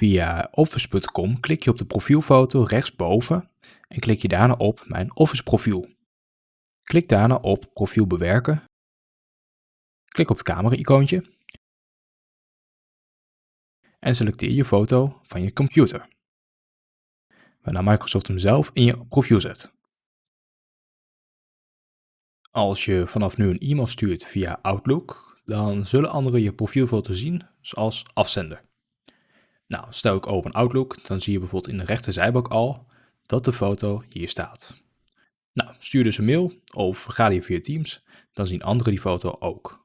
Via office.com klik je op de profielfoto rechtsboven en klik je daarna op Mijn Office profiel. Klik daarna op Profiel bewerken. Klik op het camera-icoontje en selecteer je foto van je computer, waarna Microsoft hem zelf in je profiel zet. Als je vanaf nu een e-mail stuurt via Outlook, dan zullen anderen je profielfoto zien als afzender. Nou, stel ik open Outlook, dan zie je bijvoorbeeld in de rechter zijbalk al dat de foto hier staat. Nou, stuur dus een mail of ga je via Teams, dan zien anderen die foto ook.